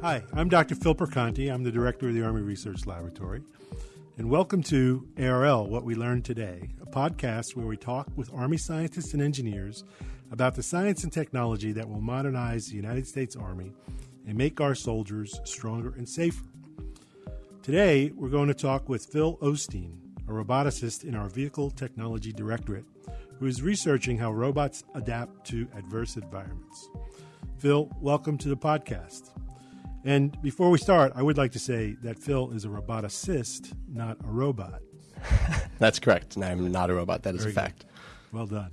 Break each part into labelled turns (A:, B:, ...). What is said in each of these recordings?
A: Hi, I'm Dr. Phil Perconti. I'm the director of the Army Research Laboratory. And welcome to ARL What We Learned Today, a podcast where we talk with Army scientists and engineers about the science and technology that will modernize the United States Army and make our soldiers stronger and safer. Today, we're going to talk with Phil Osteen, a roboticist in our Vehicle Technology Directorate, who is researching how robots adapt to adverse environments. Phil, welcome to the podcast. And before we start, I would like to say that Phil is a roboticist, not a robot.
B: That's correct. And I'm not a robot. That is
A: Very
B: a fact.
A: Good. Well done.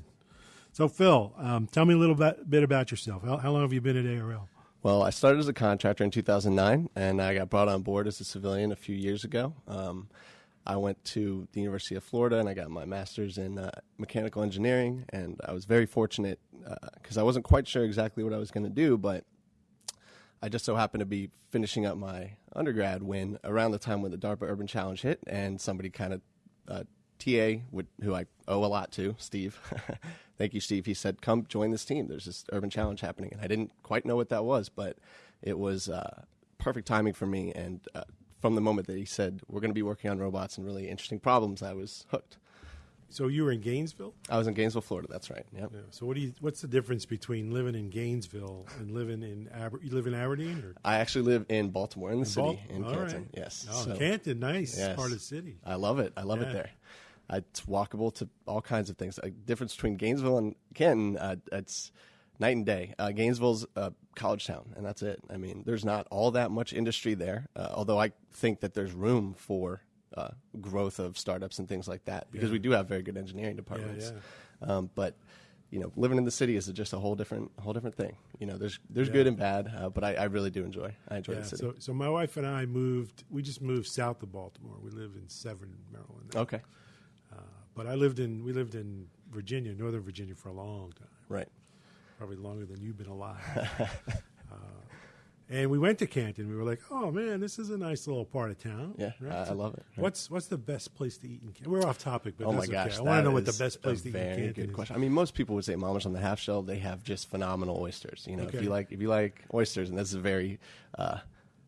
A: So, Phil, um, tell me a little bit, bit about yourself. How, how, long have you been at ARL?
B: Well, I started as a contractor in 2009, and I got brought on board as a civilian a few years ago. Um, I went to the University of Florida and I got my master's in uh, mechanical engineering. And I was very fortunate because uh, I wasn't quite sure exactly what I was going to do, but I just so happened to be finishing up my undergrad when around the time when the DARPA Urban Challenge hit, and somebody kind of uh, TA, would, who I owe a lot to, Steve. Thank you, Steve. He said, "Come join this team. There's this urban challenge happening," and I didn't quite know what that was, but it was uh, perfect timing for me. And uh, from the moment that he said we're going to be working on robots and really interesting problems, I was hooked.
A: So you were in Gainesville?
B: I was in Gainesville, Florida. That's right. Yep.
A: Yeah. So what do you? What's the difference between living in Gainesville and living in Aber- you live in Aberdeen? Or?
B: I actually live in Baltimore, in the
A: in
B: city,
A: Bal-
B: in Canton.
A: right.
B: Yes.
A: Oh,
B: So,
A: Canton, nice
B: yes.
A: part of the city.
B: I love it. I love
A: Yeah.
B: it there. It's walkable to all kinds of things. A difference between Gainesville and Canton, uh, it's night and day. Uh, Gainesville's a college town, and that's it. I mean, there's not all that much industry there, uh, although I think that there's room for uh, growth of startups and things like that because
A: Yeah.
B: we do have very good engineering departments.
A: yeah.
B: Um, but you know, living in the city is just a whole different, whole different thing. You know, there's there's
A: Yeah.
B: good and bad, uh, but I, I really do enjoy. I enjoy
A: Yeah,
B: the city.
A: so, so my wife and I moved. We just moved south of Baltimore. We live in Severn, Maryland. now.
B: okay,
A: Uh, but I lived in we lived in Virginia, Northern Virginia, for a long time,
B: right.
A: probably longer than you've been alive. and we went to Canton. We were like, "Oh man, this is a nice little part of town."
B: Yeah,
A: Right?
B: I, I love it. Right.
A: What's what's the best place to eat in Canton? We're off topic, but
B: Oh my
A: that's
B: gosh!
A: okay. I want to know what the best place to eat in Canton
B: good
A: is.
B: question. I mean, most people would say Mama's on the Half Shell. They have just phenomenal oysters. You know,
A: Okay.
B: if you like if you like oysters, and this is a very uh,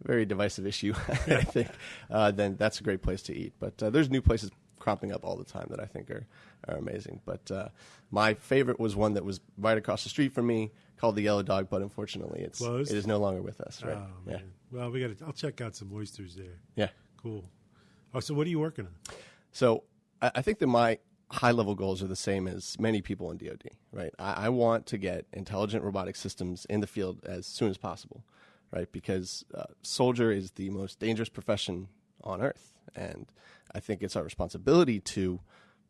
B: very divisive issue, I think, uh, then that's a great place to eat. But uh, there's new places cropping up all the time that I think are are amazing. But uh, my favorite was one that was right across the street from me called the Yellow Dog, but unfortunately, it's
A: Closed?
B: it is no longer with us. Right?
A: Oh,
B: yeah.
A: Well, we got. to I'll check out some oysters there.
B: Yeah.
A: Cool. Oh, so what are you working on?
B: So I, I think that my high level goals are the same as many people in DoD, right? I, I want to get intelligent robotic systems in the field as soon as possible, right? Because uh, soldier is the most dangerous profession on earth. And I think it's our responsibility to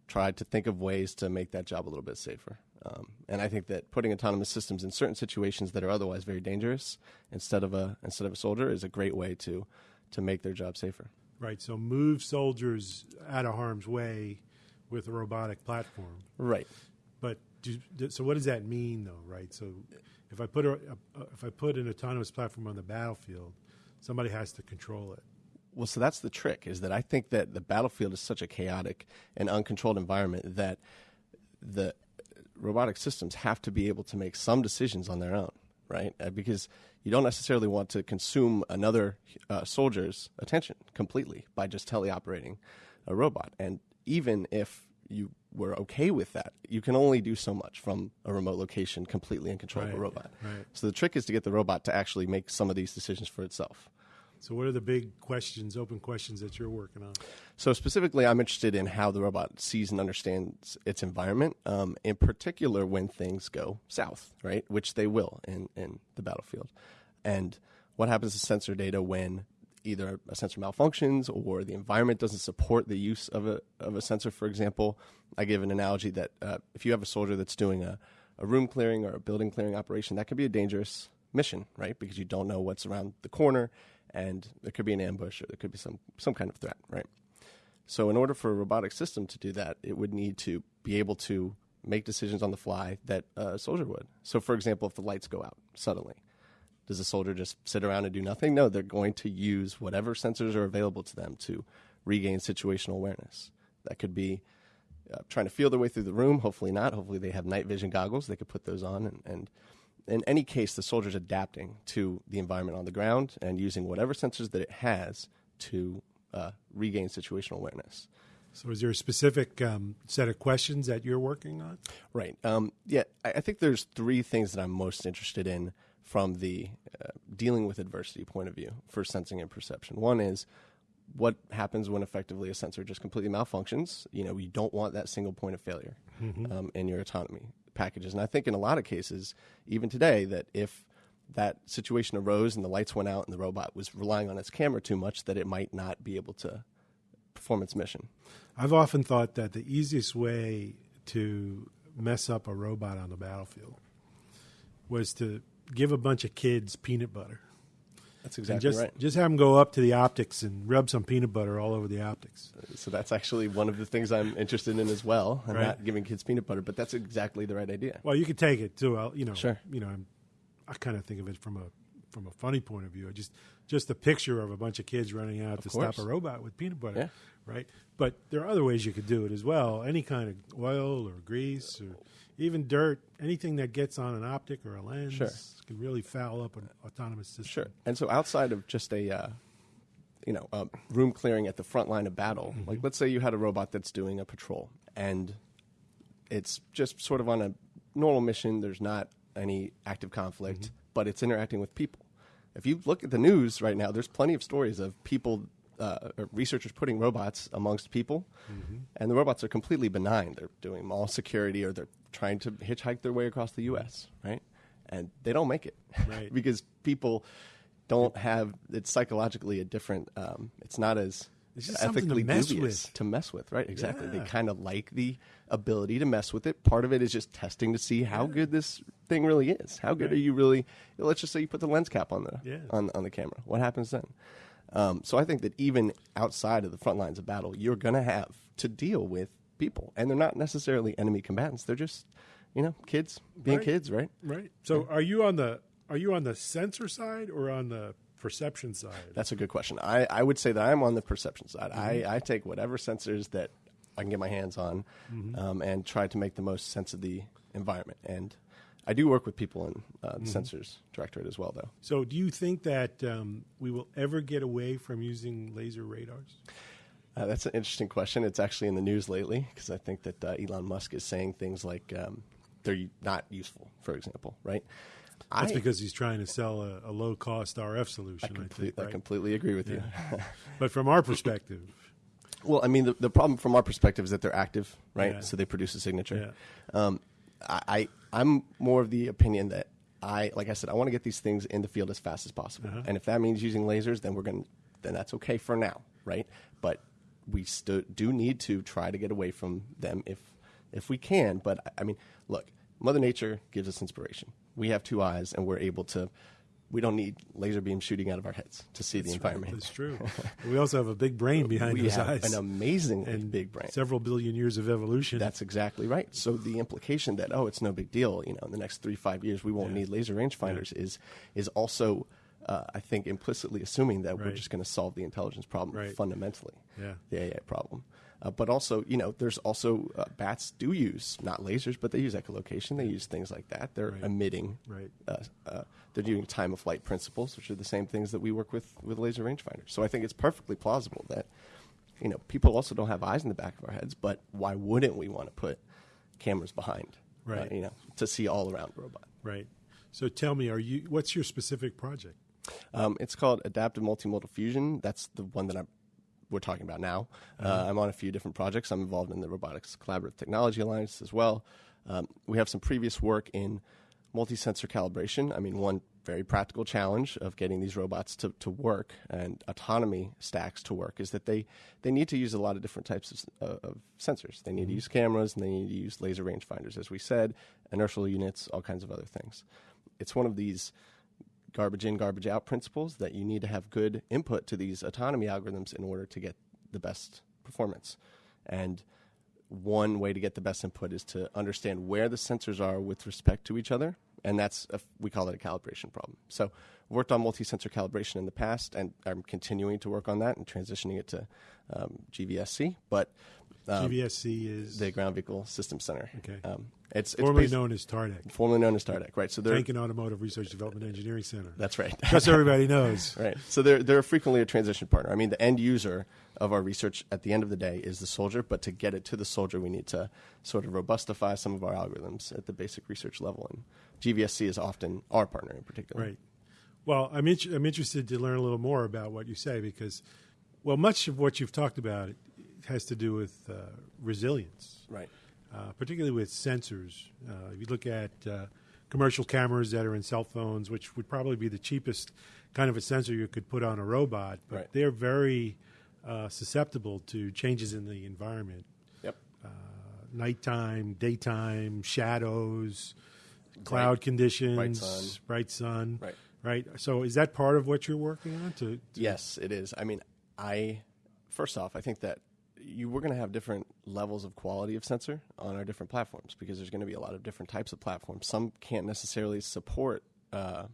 B: try to think of ways to make that job a little bit safer. Um, and I think that putting autonomous systems in certain situations that are otherwise very dangerous instead of a instead of a soldier is a great way to to make their job safer.
A: Right. So move soldiers out of harm's way with a robotic platform.
B: Right.
A: But do, so what does that mean, though? Right. So if I put a, a, if I put an autonomous platform on the battlefield, somebody has to control it.
B: Well, so that's the trick is that I think that the battlefield is such a chaotic and uncontrolled environment that the robotic systems have to be able to make some decisions on their own, right? Uh, because you don't necessarily want to consume another uh, soldier's attention completely by just teleoperating a robot. And even if you were okay with that, you can only do so much from a remote location completely in control of a robot.
A: right.
B: So the trick is to get the robot to actually make some of these decisions for itself.
A: So what are the big questions, open questions that you're working on?
B: So specifically, I'm interested in how the robot sees and understands its environment, um, in particular when things go south, right? Which they will in, in the battlefield. And what happens to sensor data when either a sensor malfunctions or the environment doesn't support the use of a, of a sensor, for example. I give an analogy that uh, if you have a soldier that's doing a, a room clearing or a building clearing operation, that could be a dangerous mission, right? Because you don't know what's around the corner and there could be an ambush or there could be some, some kind of threat, right? So, in order for a robotic system to do that, it would need to be able to make decisions on the fly that a soldier would. So, for example, if the lights go out suddenly, does a soldier just sit around and do nothing? No, they're going to use whatever sensors are available to them to regain situational awareness. That could be uh, trying to feel their way through the room. Hopefully not. Hopefully they have night vision goggles. They could put those on and, and in any case, the soldier's adapting to the environment on the ground and using whatever sensors that it has to uh, regain situational awareness.
A: So, is there a specific um, set of questions that you're working on?
B: Right. Um, yeah, I, I, think there's three things that I'm most interested in from the uh, dealing with adversity point of view for sensing and perception. One is what happens when effectively a sensor just completely malfunctions. You know, you don't want that single point of failure mm-hmm. um, in your autonomy packages. And I think in a lot of cases, even today, that if that situation arose and the lights went out and the robot was relying on its camera too much, that it might not be able to perform its mission.
A: I've often thought that the easiest way to mess up a robot on the battlefield was to give a bunch of kids peanut butter.
B: That's exactly
A: just,
B: right.
A: Just have them go up to the optics and rub some peanut butter all over the optics.
B: So that's actually one of the things I'm interested in as well. I'm right. not giving kids peanut butter, but that's exactly the right idea.
A: Well, you could take it too. You know,
B: sure.
A: You know, I'm, I kind of think of it from a from a funny point of view. Just just a picture of a bunch of kids running out
B: of
A: to
B: course.
A: stop a robot with peanut butter,
B: yeah.
A: right? But there are other ways you could do it as well. Any kind of oil or grease or even dirt, anything that gets on an optic or a lens
B: sure.
A: can really foul up an autonomous system.
B: Sure. And so outside of just a uh, you know uh, room clearing at the front line of battle, mm-hmm. like let's say you had a robot that's doing a patrol and it's just sort of on a normal mission. There's not any active conflict, mm-hmm. but it's interacting with people. If you look at the news right now, there's plenty of stories of people uh, researchers putting robots amongst people, mm-hmm. and the robots are completely benign. They're doing mall security or they're trying to hitchhike their way across the U.S. Right, and they don't make it
A: right.
B: because people don't have. It's psychologically a different. Um, it's not as
A: it's
B: ethically
A: to mess
B: dubious
A: with.
B: to mess with. Right, exactly.
A: Yeah.
B: They kind of like the ability to mess with it. Part of it is just testing to see how
A: yeah.
B: good this thing really is. How good
A: right.
B: are you really? Let's just say you put the lens cap on the
A: yeah.
B: on on the camera. What happens then? Um, so I think that even outside of the front lines of battle, you're going to have to deal with people, and they're not necessarily enemy combatants. They're just, you know, kids being
A: right.
B: kids, right?
A: Right. So yeah. are you on the are you on the sensor side or on the perception side?
B: That's a good question. I, I would say that I'm on the perception side.
A: Mm-hmm.
B: I, I take whatever sensors that I can get my hands on
A: mm-hmm.
B: um, and try to make the most sense of the environment. And I do work with people in uh, the
A: Mm-hmm.
B: sensors directorate as well, though.
A: So, do you think that um, we will ever get away from using laser radars?
B: Uh, that's an interesting question. It's actually in the news lately because I think that uh, Elon Musk is saying things like um, they're not useful, for example, right?
A: That's
B: I,
A: because he's trying to sell a, a low cost RF solution.
B: I,
A: I, think, right?
B: I completely agree with you.
A: but from our perspective,
B: well, I mean, the, the problem from our perspective is that they're active, right?
A: Yeah.
B: So they produce a signature.
A: Yeah.
B: Um, I, I I'm more of the opinion that I like I said I want to get these things in the field as fast as possible,
A: Uh-huh.
B: and if that means using lasers, then we're going to then that's okay for now, right? But we do need to try to get away from them if if we can. But I- mean, look, Mother Nature gives us inspiration. We have two eyes, and we're able to. We don't need laser beams shooting out of our heads to see the environment.
A: Right, that's true. we also have a big brain behind
B: we
A: those
B: have
A: eyes.
B: an amazing
A: and
B: big brain.
A: Several billion years of evolution.
B: That's exactly right. So the implication that oh, it's no big deal, you know, in the next three five years we won't
A: Yeah.
B: need laser rangefinders is is also, uh, I think, implicitly assuming that we're just going to solve the intelligence problem
A: Right.
B: fundamentally,
A: Yeah.
B: the AI problem. Uh, but also, you know, there's also uh, bats do use not lasers, but they use echolocation. They use things like that. They're
A: Right.
B: emitting.
A: Right.
B: Uh, uh, they're doing time of flight principles, which are the same things that we work with with laser rangefinders. So I think it's perfectly plausible that you know, people also don't have eyes in the back of our heads, but why wouldn't we want to put cameras behind, uh,
A: Right.
B: you know, to see all around robot?
A: right. So tell me, are you? What's your specific project?
B: Um, it's called Adaptive Multimodal Fusion. That's the one that I'm, we're talking about now. Uh, I'm on a few different projects. I'm involved in the Robotics Collaborative Technology Alliance as well. Um, we have some previous work in multi-sensor calibration. I mean, one very practical challenge of getting these robots to, to work and autonomy stacks to work is that they, they need to use a lot of different types of, uh, of sensors. They need to use cameras and they need to use laser rangefinders, as we said, inertial units, all kinds of other things. It's one of these garbage in, garbage out principles that you need to have good input to these autonomy algorithms in order to get the best performance. And one way to get the best input is to understand where the sensors are with respect to each other. And that's, a, we call it a calibration problem. So, worked on multi sensor calibration in the past, and I'm continuing to work on that and transitioning it to um, GVSC. But Um,
A: GVSC is
B: the Ground Vehicle Systems Center.
A: Okay.
B: Um, it's, it's
A: formerly known as TARDEC,
B: formerly known as TARDEC, right? So they're
A: Tank and Automotive Research Development Engineering Center.
B: that's right.
A: Just everybody knows.
B: Right. So they're they're frequently a transition partner. I mean, the end user of our research at the end of the day is the soldier, but to get it to the soldier, we need to sort of robustify some of our algorithms at the basic research level, and GVSC is often our partner in particular.
A: Right. Well, I'm I'm interested to learn a little more about what you say because, well, much of what you've talked about has to do with uh, resilience,
B: Right.
A: uh, particularly with sensors. Uh, if you look at uh, commercial cameras that are in cell phones, which would probably be the cheapest kind of a sensor you could put on a robot, but
B: Right.
A: they're very uh, susceptible to changes in the environment.
B: Yep.
A: nighttime, daytime, shadows, cloud conditions,
B: bright sun.
A: bright sun.
B: Right.
A: Right. So is that part of what you're working on? To, to
B: Yes, it is. I mean, I first off, I think that you we're going to have different levels of quality of sensor on our different platforms because there's going to be a lot of different types of platforms. Some can't necessarily support uh,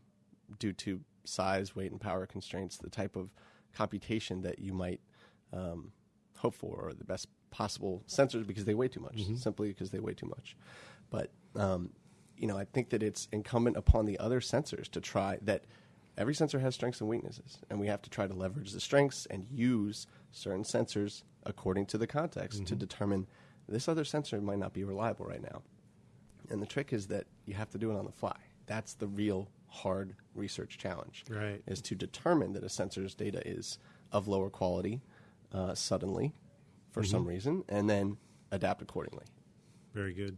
B: due to size, weight, and power constraints the type of computation that you might um, hope for or the best possible sensors because they weigh too much, simply because they weigh too much. But um, you know, I think that it's incumbent upon the other sensors to try that. Every sensor has strengths and weaknesses, and we have to try to leverage the strengths and use certain sensors according to the context to determine this other sensor might not be reliable right now. And the trick is that you have to do it on the fly. That's the real hard research challenge.
A: Right.
B: Is to determine that a sensor's data is of lower quality uh, suddenly for some reason, and then adapt accordingly.
A: very good.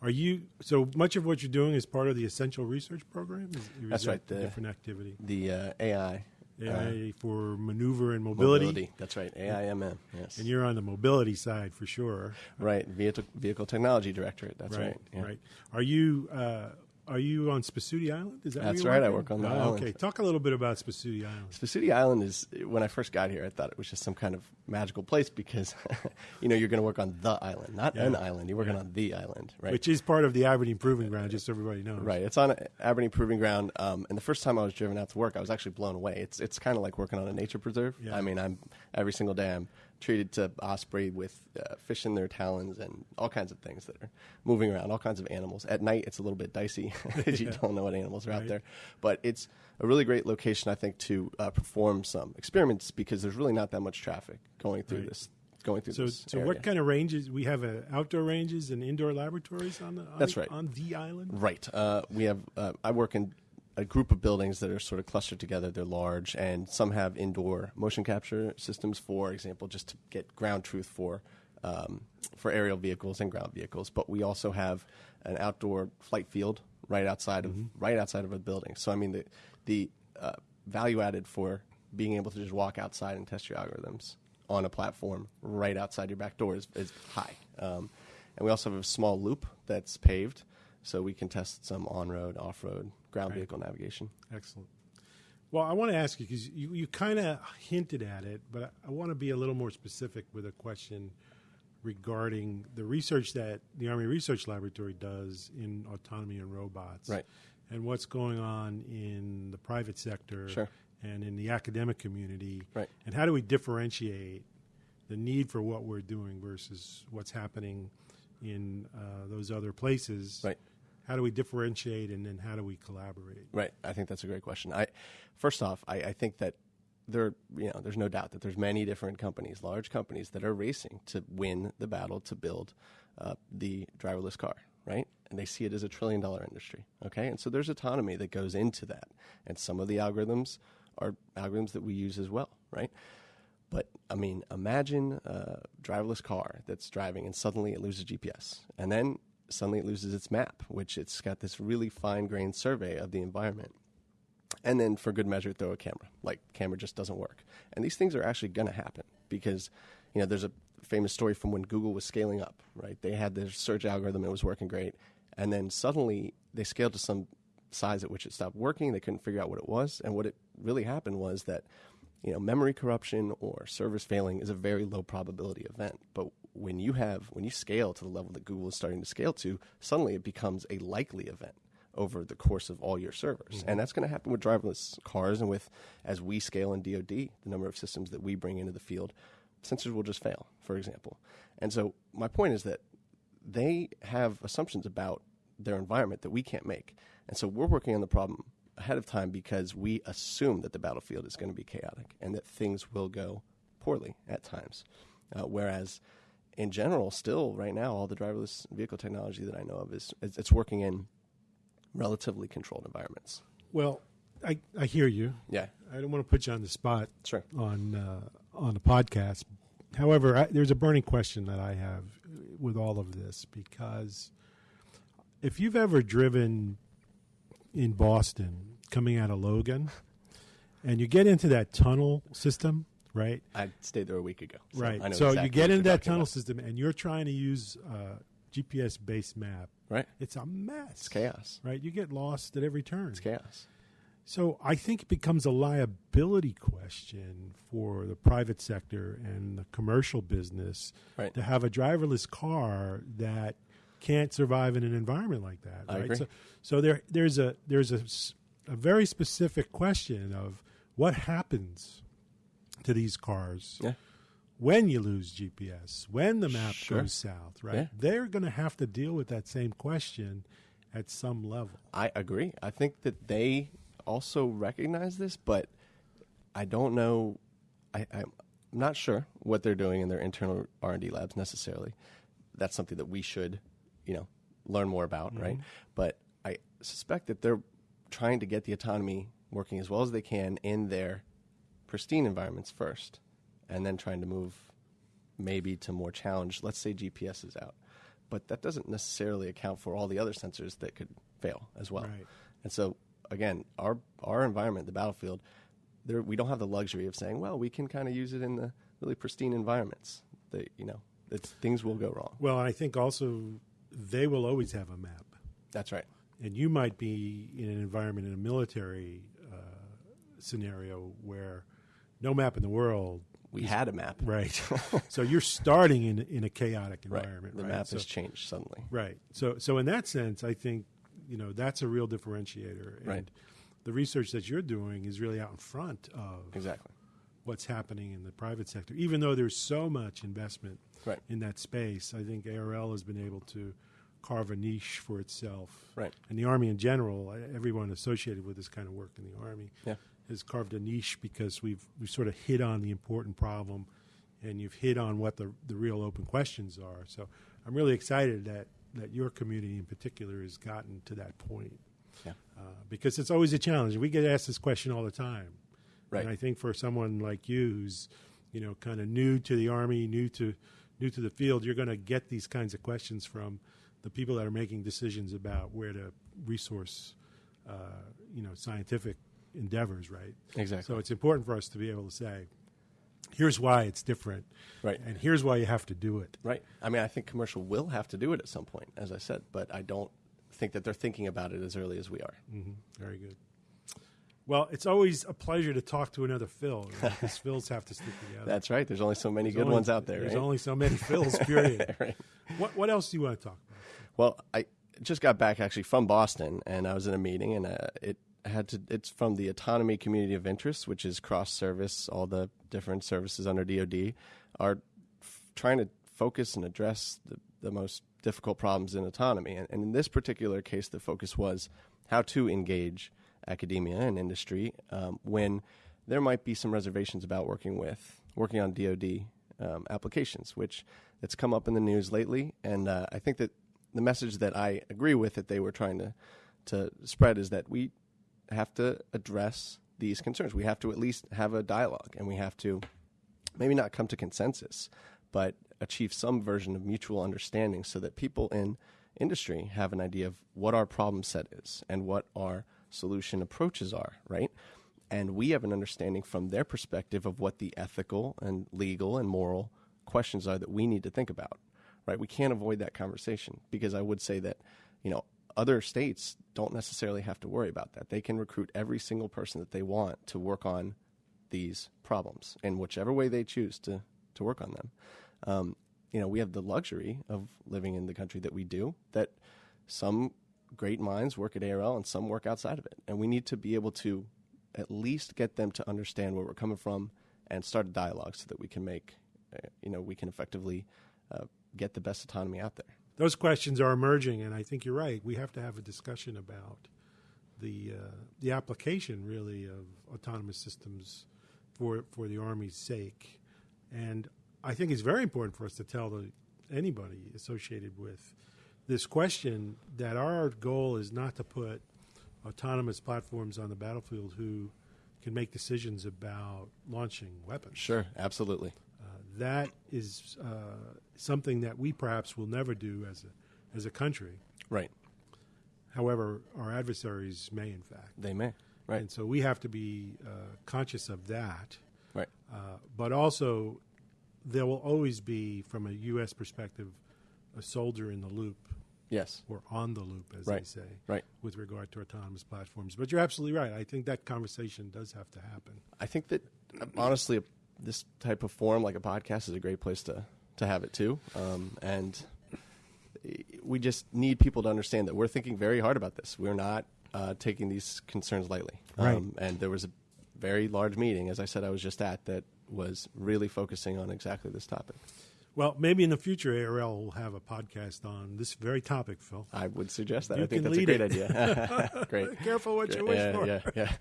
A: Are you so much of what you're doing is part of the essential research program? Is, is
B: That's
A: that
B: right, the-
A: different activity.
B: The uh, AI
A: AI for maneuver and mobility,
B: That's right. AIMM. Yes.
A: and you're on the mobility side for sure.
B: right. Vehicle, vehicle Technology Directorate. That's right. yeah.
A: Right. Are you uh, are you on Spesutie Island? Is that
B: That's right, I work on the
A: Oh,
B: island.
A: Okay, talk a little bit about Spesutie Island.
B: Spesutie Island is when I first got here. I thought it was just some kind of magical place because, you know, you're going to work on the island, not
A: Yeah.
B: an island. You're working
A: Yeah.
B: on the island, right?
A: Which is part of the Aberdeen Proving Ground, just so everybody knows.
B: Right. It's on Aberdeen Proving Ground. Um, and the first time I was driven out to work, I was actually blown away. It's it's kind of like working on a nature preserve.
A: Yeah.
B: I mean, I'm every single day I'm treated to osprey with uh, fish in their talons and all kinds of things that are moving around, all kinds of animals. At night, it's a little bit dicey because you don't know what animals are out there. But it's a really great location, I think, to uh, perform some experiments because there's really not that much traffic going through
A: Right.
B: this. Going through
A: So,
B: this.
A: so
B: area.
A: what kind of ranges? We have uh, outdoor ranges and indoor laboratories on the. On,
B: That's right.
A: On the island.
B: Right. Uh, we have. Uh, I work in a group of buildings that are sort of clustered together. They're large, and some have indoor motion capture systems. For example, just to get ground truth for um, for aerial vehicles and ground vehicles. But we also have an outdoor flight field right outside of right outside of a building. So I mean the the uh, value added for being able to just walk outside and test your algorithms on a platform right outside your back door is, is high. Um, and we also have a small loop that's paved, so we can test some on-road, off-road, ground
A: Right.
B: vehicle navigation.
A: Excellent. Well, I want to ask you because you, you kind of hinted at it, but I, I want to be a little more specific with a question regarding the research that the Army Research Laboratory does in autonomy and robots,
B: Right.
A: And what's going on in the private sector
B: Sure.
A: and in the academic community,
B: Right.
A: And how do we differentiate the need for what we're doing versus what's happening in uh, those other places?
B: Right.
A: How do we differentiate, and then how do we collaborate?
B: Right. I think that's a great question. I, first off, I, I think that there, you know, there's no doubt that there's many different companies, large companies, that are racing to win the battle to build uh, the driverless car, right? And they see it as a trillion dollar industry, okay? And so there's autonomy that goes into that, and some of the algorithms are algorithms that we use as well, right? But I mean, imagine a driverless car that's driving and suddenly it loses GPS. And then suddenly it loses its map, which it's got this really fine grained survey of the environment. And then for good measure, throw a camera. Like, camera just doesn't work. And these things are actually going to happen because, you know, there's a famous story from when Google was scaling up, right? They had their search algorithm, it was working great. And then suddenly they scaled to some size at which it stopped working. They couldn't figure out what it was. And what it really happened was that you know, memory corruption or servers failing is a very low probability event. But when you have when you scale to the level that Google is starting to scale to, suddenly it becomes a likely event over the course of all your servers. And that's going to happen with driverless cars and with as we scale in DoD, the number of systems that we bring into the field, sensors will just fail, for example. And so my point is that they have assumptions about their environment that we can't make. And so we're working on the problem ahead of time because we assume that the battlefield is going to be chaotic and that things will go poorly at times. Uh, whereas in general, still right now, all the driverless vehicle technology that I know of is it's working in relatively controlled environments.
A: Well, I, I hear you.
B: Yeah,
A: I don't want to put you on the spot
B: sure.
A: on uh, on the podcast. However, I, there's a burning question that I have with all of this because if you've ever driven in Boston coming out of Logan and you get into that tunnel system, right?
B: I stayed there a week ago.
A: So right.
B: so
A: exactly you get into that tunnel about. system and you're trying to use uh, a GPS based map.
B: Right.
A: It's a mess.
B: It's chaos.
A: Right. You get lost at every turn.
B: It's chaos.
A: So I think it becomes a liability question for the private sector and the commercial business
B: right.
A: to have a driverless car that can't survive in an environment like that.
B: I
A: right.
B: Agree.
A: So, so there, there's a there's a, a very specific question of what happens to these cars
B: yeah.
A: when you lose GPS, when the map
B: sure.
A: goes south. Right.
B: Yeah.
A: They're going to have to deal with that same question at some level.
B: I agree. I think that they also recognize this, but I don't know. I, I'm not sure what they're doing in their internal R and D labs necessarily. That's something that we should, you know, learn more about, mm-hmm. right? But I suspect that they're trying to get the autonomy working as well as they can in their pristine environments first, and then trying to move maybe to more challenged. Let's say GPS is out, but that doesn't necessarily account for all the other sensors that could fail as well.
A: Right.
B: And so again, our our environment, the battlefield, there we don't have the luxury of saying, well, we can kind of use it in the really pristine environments. That you know, things will go wrong.
A: Well, I think also they will always have a map.
B: That's right.
A: And you might be in an environment in a military uh, scenario where no map in the world.
B: We is, had a map,
A: right? so you're starting in in a chaotic environment.
B: Right. The
A: right?
B: map
A: so,
B: has changed suddenly.
A: Right. So so in that sense, I think you know that's a real differentiator. And
B: right.
A: The research that you're doing is really out in front of
B: exactly
A: what's happening in the private sector. Even though there's so much investment
B: right.
A: in that space, I think ARL has been able to carve a niche for itself.
B: Right.
A: And the Army in general, everyone associated with this kind of work in the Army
B: yeah.
A: Has carved a niche because we've we've sort of hit on the important problem and you've hit on what the the real open questions are. So I'm really excited that that your community in particular has gotten to that point.
B: Yeah.
A: Uh, because it's always a challenge. We get asked this question all the time.
B: Right.
A: And I think for someone like you who's, you know, kind of new to the army, new to new to the field, you're going to get these kinds of questions from the people that are making decisions about where to resource, uh, you know, scientific endeavors, right?
B: Exactly.
A: So it's important for us to be able to say, here's why it's different,
B: right?
A: And here's why you have to do it,
B: right? I mean, I think commercial will have to do it at some point, as I said, but I don't think that they're thinking about it as early as we are.
A: Mm-hmm. Very good. Well, it's always a pleasure to talk to another Phil because Phils have to stick together.
B: That's right. There's only so many
A: there's
B: good
A: only,
B: ones out there.
A: There's
B: right?
A: only so many Phils. Period.
B: right.
A: What What else do you want to talk about?
B: Well, I just got back actually from Boston, and I was in a meeting, and uh, it had to. It's from the Autonomy Community of Interest, which is cross service. All the different services under DoD are f- trying to focus and address the, the most difficult problems in autonomy. And, and in this particular case, the focus was how to engage academia and industry um, when there might be some reservations about working with working on DoD um, applications, which it's come up in the news lately. And uh, I think that the message that I agree with that they were trying to to spread is that we have to address these concerns. We have to at least have a dialogue, and we have to maybe not come to consensus, but achieve some version of mutual understanding, so that people in industry have an idea of what our problem set is and what our solution approaches are, right? And we have an understanding from their perspective of what the ethical and legal and moral questions are that we need to think about, right? We can't avoid that conversation because I would say that, you know, other states don't necessarily have to worry about that. They can recruit every single person that they want to work on these problems in whichever way they choose to, to work on them. Um, you know, we have the luxury of living in the country that we do, that some great minds work at ARL and some work outside of it. And we need to be able to at least get them to understand where we're coming from and start a dialogue so that we can make uh, you know we can effectively uh, get the best autonomy out there.
A: Those questions are emerging, and I think you're right. We have to have a discussion about the uh, the application really of autonomous systems for for the Army's sake, and I think it's very important for us to tell the, anybody associated with this question that our goal is not to put autonomous platforms on the battlefield who can make decisions about launching weapons.
B: Sure, absolutely.
A: That is uh, something that we perhaps will never do as a as a country.
B: Right.
A: However, our adversaries may, in fact.
B: They may. Right.
A: And so we have to be uh, conscious of that.
B: Right.
A: Uh, but also, there will always be, from a U.S. perspective, a soldier in the loop
B: Yes.
A: or on the loop, as
B: Right.
A: they say,
B: Right.
A: with regard to autonomous platforms. But you're absolutely right. I think that conversation does have to happen.
B: I think that honestly, this type of form, like a podcast, is a great place to to have it too. Um, and we just need people to understand that we're thinking very hard about this. We're not uh, taking these concerns lightly.
A: Right.
B: Um, and there was a very large meeting, as I said, I was just at, that was really focusing on exactly this topic.
A: Well, maybe in the future, ARL will have a podcast on this very topic, Phil.
B: I would suggest that.
A: You
B: I think that's a great
A: it.
B: idea. great.
A: Careful what you wish
B: yeah,
A: for.
B: yeah, yeah.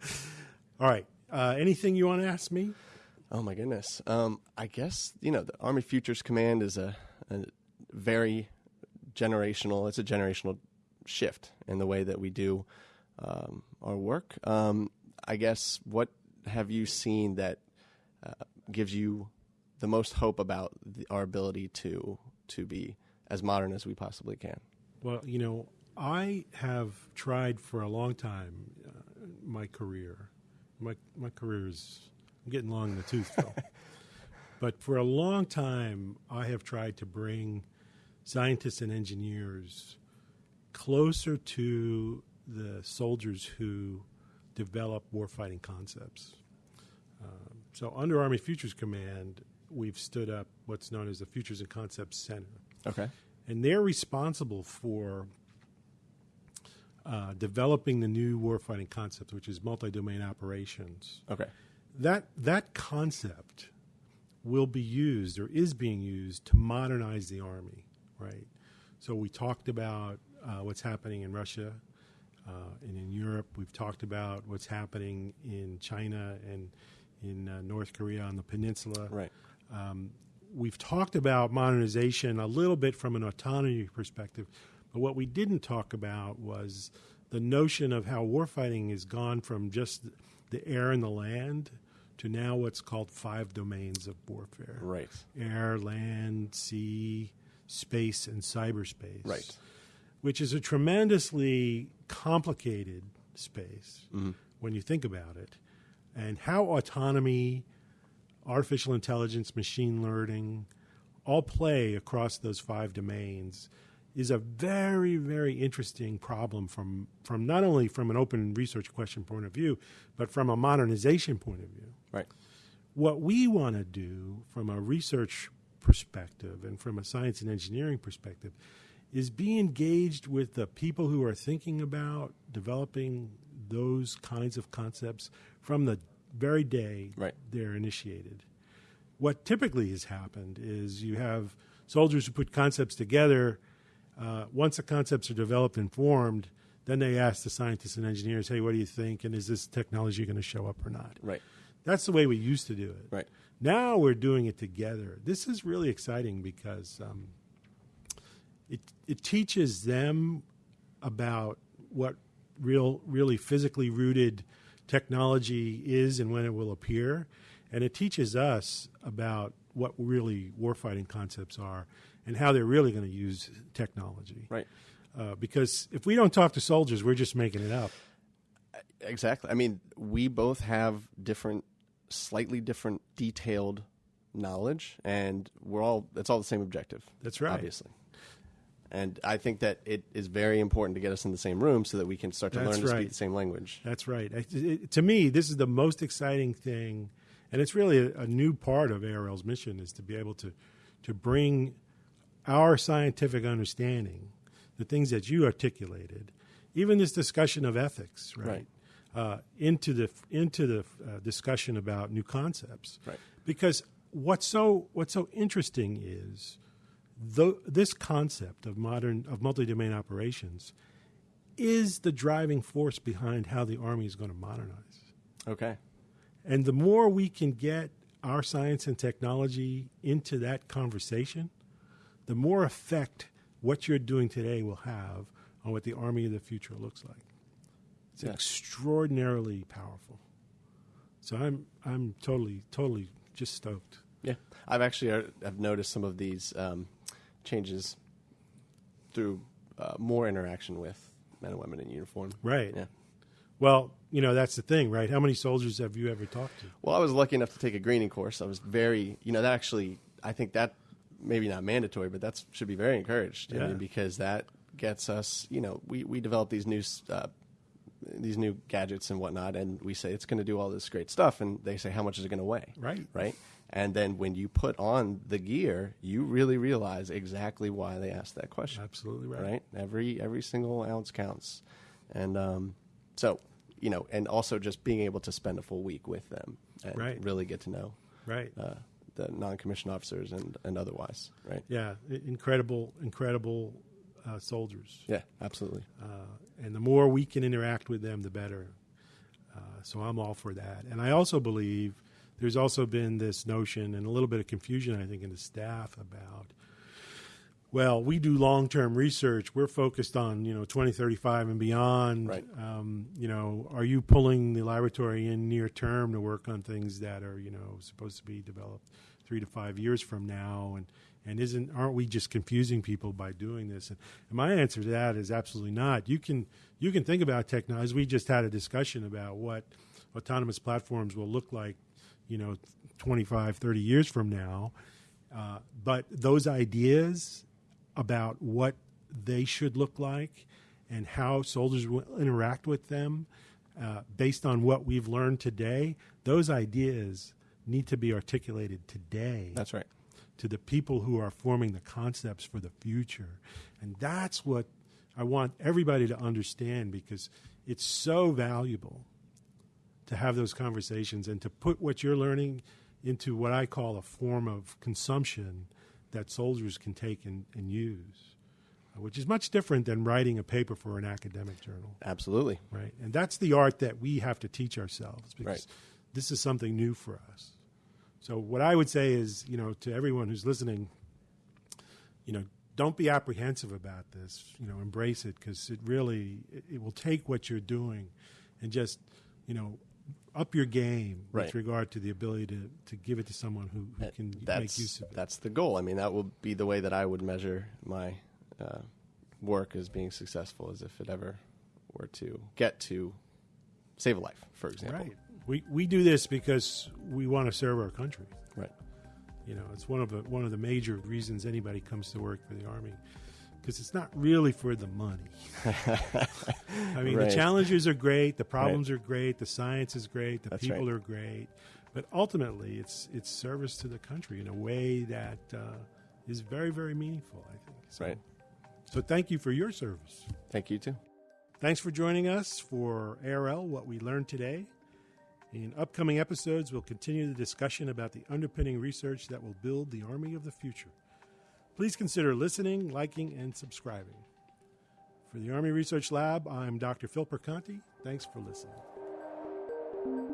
A: All right. Uh, anything you want to ask me?
B: Oh my goodness. Um, I guess you know the Army Futures Command is a, a very generational. It's a generational shift in the way that we do um, our work. Um, I guess what have you seen that uh, gives you the most hope about the, our ability to to be as modern as we possibly can?
A: Well, you know, I have tried for a long time uh, my career. My my career is I'm getting long in the tooth, Phil. but for a long time, I have tried to bring scientists and engineers closer to the soldiers who develop warfighting concepts. Um, so, under Army Futures Command, we've stood up what's known as the Futures and Concepts Center
B: Okay.
A: and they're responsible for uh, developing the new warfighting concept, which is multi-domain operations.
B: Okay.
A: That that concept will be used or is being used to modernize the army, right? So we talked about uh, what's happening in Russia uh, and in Europe. We've talked about what's happening in China and in uh, North Korea on the peninsula.
B: Right.
A: Um, we've talked about modernization a little bit from an autonomy perspective, but what we didn't talk about was the notion of how warfighting has gone from just the air and the land to now what's called five domains of warfare
B: Right.
A: air, land, sea, space, and cyberspace.
B: Right.
A: Which is a tremendously complicated space
B: Mm-hmm.
A: when you think about it. And how autonomy, artificial intelligence, machine learning all play across those five domains is a very, very interesting problem from, from not only from an open research question point of view, but from a modernization point of view
B: Right.
A: what we want to do from a research perspective and from a science and engineering perspective is be engaged with the people who are thinking about developing those kinds of concepts from the very day
B: Right.
A: they're initiated. What typically has happened is you have soldiers who put concepts together. Uh, once the concepts are developed and formed, then they ask the scientists and engineers, "Hey, what do you think? And is this technology going to show up or not?"
B: Right.
A: That's the way we used to do it.
B: Right.
A: Now we're doing it together. This is really exciting because um, it it teaches them about what real, really physically rooted technology is and when it will appear, and it teaches us about what really warfighting concepts are and how they're really going to use technology.
B: Right.
A: Uh, because if we don't talk to soldiers, we're just making it up.
B: Exactly. I mean, we both have different, slightly different, detailed knowledge, and we're all. It's all the same objective.
A: That's right.
B: Obviously. And I think that it is very important to get us in the same room so that we can start to
A: That's
B: learn to speak the same language.
A: That's right. I- it- to me, this is the most exciting thing, and it's really a, a new part of ARL's mission is to be able to to bring our scientific understanding, the things that you articulated, even this discussion of ethics, right,
B: Right.
A: Uh, into the into the uh, discussion about new concepts,
B: Right.
A: because what's so what's so interesting is the, this concept of modern of multi-domain operations is the driving force behind how the army is going to modernize.
B: Okay.
A: And the more we can get our science and technology into that conversation, the more effect what you're doing today will have on what the army of the future looks like. It's extraordinarily powerful. So I'm I'm totally totally just stoked.
B: Yeah, I've actually uh, have noticed some of these um, changes through uh, more interaction with men and women in uniform.
A: Right.
B: Yeah.
A: Well, you know that's the thing, right? How many soldiers have you ever talked to?
B: Well, I was lucky enough to take a greening course. I was very, you know, that actually, I think that maybe not mandatory, but that should be very encouraged. I mean, because that gets us, you know, we, we develop these new uh, these new gadgets and whatnot, and we say it's going to do all this great stuff, and they say how much is it going to weigh,
A: Right.
B: Right. And then when you put on the gear, you really realize exactly why they asked that question.
A: Absolutely right.
B: right? Every every single ounce counts, and um, so you know, and also just being able to spend a full week with them and
A: Right.
B: really get to know
A: Right.
B: uh, the non-commissioned officers and and otherwise, right?
A: Yeah. Incredible, incredible uh, soldiers.
B: Yeah, absolutely.
A: Uh, and the more we can interact with them, the better. Uh, so I'm all for that. And I also believe there's also been this notion and a little bit of confusion, I think, in the staff about, well, we do long term research. We're focused on, you know, 2035 and beyond.
B: Right.
A: Um, you know, are you pulling the laboratory in near term to work on things that are, you know, supposed to be developed three to five years from now? And, and isn't aren't we just confusing people by doing this? And, and my answer to that is absolutely not. You can you can think about technology. We just had a discussion about what autonomous platforms will look like, you know, 25, 30 years from now. Uh, but those ideas about what they should look like and how soldiers will interact with them uh, based on what we've learned today, those ideas need to be articulated today
B: That's right.
A: to the people who are forming the concepts for the future. And that's what I want everybody to understand because it's so valuable to have those conversations and to put what you're learning into what I call a form of consumption that soldiers can take and, and use, which is much different than writing a paper for an academic journal,
B: Absolutely.
A: right? And that's the art that we have to teach ourselves because
B: Right.
A: this is something new for us. So what I would say is, you know, to everyone who's listening, you know, don't be apprehensive about this. You know, embrace it because it really it, it will take what you're doing and just, you know, up your game
B: Right.
A: with regard to the ability to, to give it to someone who, who can
B: that's
A: make use of it.
B: that's the goal. I mean, that will be the way that I would measure my uh, work as being successful, as if it ever were to get to save a life, for example.
A: Right. We we do this because we want to serve our country.
B: Right.
A: You know, it's one of the one of the major reasons anybody comes to work for the army because it's not really for the money. I mean,
B: Right.
A: the challenges are great, the problems are great, the science is great, the
B: That's
A: people
B: right.
A: are great, but ultimately, it's it's service to the country in a way that uh, is very very meaningful. I think. So,
B: Right.
A: So thank you for your service.
B: Thank you too.
A: Thanks for joining us for ARL, What We Learned Today. In upcoming episodes, we'll continue the discussion about the underpinning research that will build the Army of the future. Please consider listening, liking, and subscribing. For the Army Research Lab, I'm Dr. Phil Perconti. Thanks for listening.